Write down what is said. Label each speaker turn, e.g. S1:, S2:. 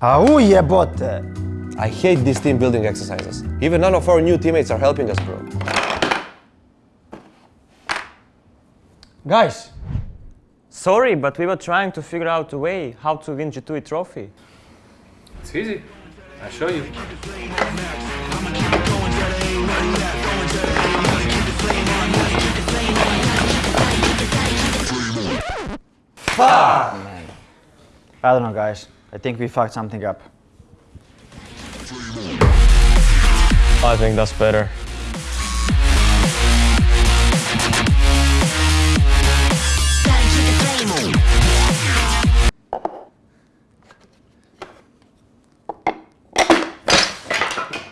S1: Au jebote!
S2: I hate these team building exercises. Even none of our new teammates are helping us, bro.
S1: Guys!
S3: Sorry, but we were trying to figure out a way how to win G2 trophy.
S4: It's easy. I'll show you. Fuck!
S1: I don't know, guys. I think we fucked something up.
S3: I think that's better.